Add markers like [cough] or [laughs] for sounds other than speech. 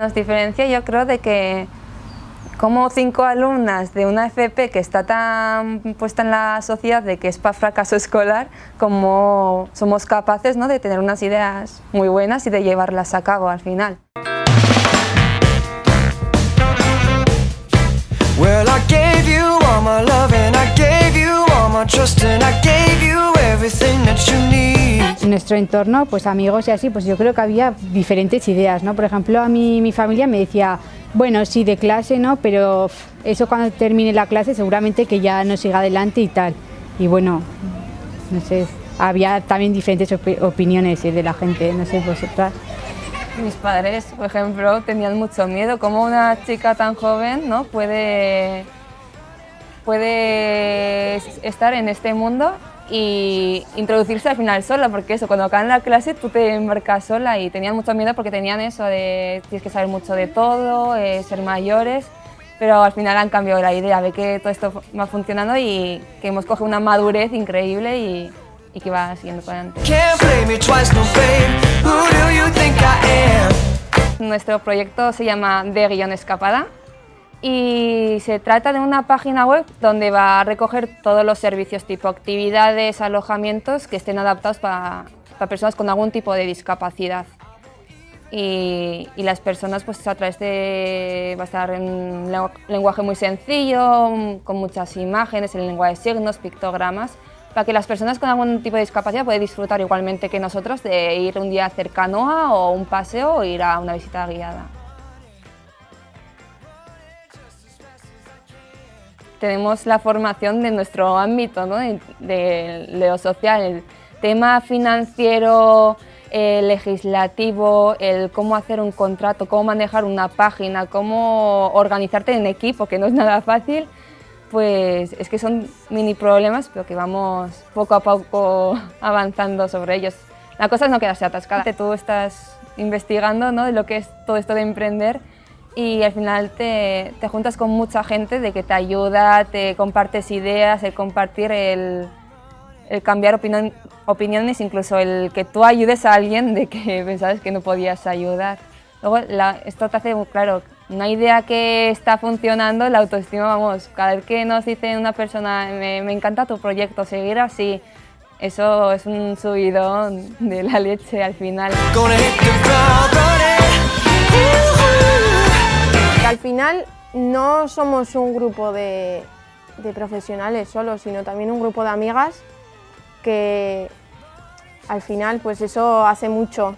Nos diferencia yo creo de que como cinco alumnas de una FP que está tan puesta en la sociedad de que es para fracaso escolar, como somos capaces ¿no? de tener unas ideas muy buenas y de llevarlas a cabo al final. En nuestro entorno, pues amigos y así, pues yo creo que había diferentes ideas, ¿no? Por ejemplo, a mí mi familia me decía, bueno, sí, de clase, ¿no? Pero eso cuando termine la clase seguramente que ya no siga adelante y tal. Y bueno, no sé, había también diferentes opiniones de la gente, no sé, vosotras. Mis padres, por ejemplo, tenían mucho miedo. ¿Cómo una chica tan joven ¿no? puede, puede estar en este mundo y introducirse al final sola, porque eso, cuando acaban la clase tú te embarcas sola y tenían mucho miedo porque tenían eso de tienes que saber mucho de todo, eh, ser mayores, pero al final han cambiado la idea, ve que todo esto va funcionando y que hemos cogido una madurez increíble y, y que va siguiendo por adelante. Nuestro proyecto se llama De Guión Escapada y se trata de una página web donde va a recoger todos los servicios tipo actividades, alojamientos que estén adaptados para, personas con algún tipo de discapacidad. Y, las personas pues a través de, va a estar en lenguaje muy sencillo, con muchas imágenes, en lengua de signos, pictogramas, para que las personas con algún tipo de discapacidad puedan disfrutar igualmente que nosotros de ir un día a hacer canoa o un paseo o ir a una visita guiada. Tenemos la formación de nuestro ámbito, ¿no? de, lo social, el tema financiero, legislativo, el cómo hacer un contrato, cómo manejar una página, cómo organizarte en equipo, que no es nada fácil, pues es que son mini problemas, pero que vamos poco a poco [laughs] avanzando sobre ellos. La cosa es no quedarse atascada. Tú estás investigando ¿no? de lo que es todo esto de emprender y al final te, te, juntas con mucha gente de que te ayuda, te compartes ideas, el compartir, el, el cambiar opiniones, incluso el que tú ayudes a alguien de que [laughs] pensabas que no podías ayudar. Luego esto te hace, claro, una idea que está funcionando, la autoestima, vamos, cada vez que nos dice una persona, me, me encanta tu proyecto, seguir así, eso es un subidón de la leche al final. No somos un grupo de, profesionales solo, sino también un grupo de amigas que al final pues eso hace mucho.